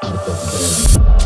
Thank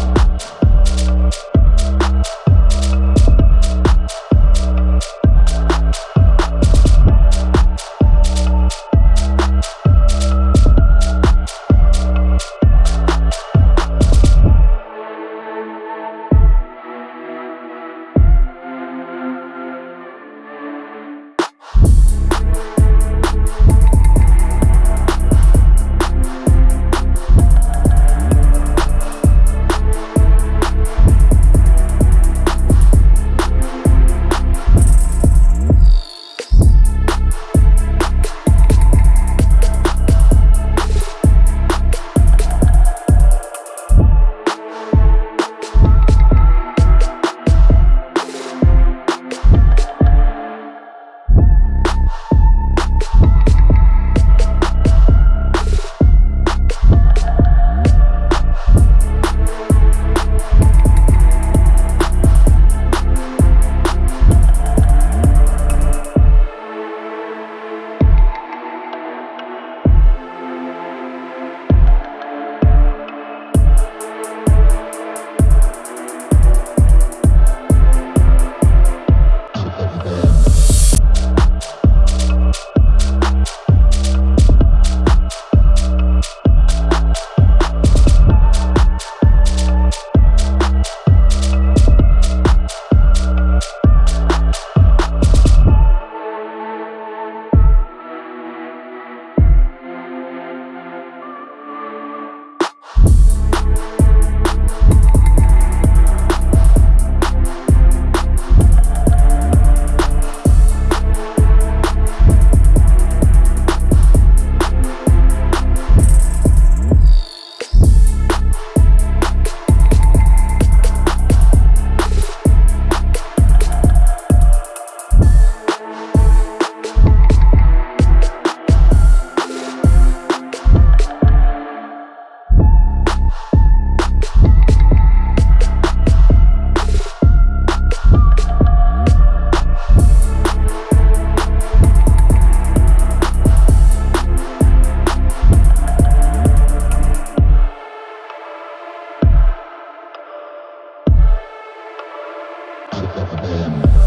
Fuck them.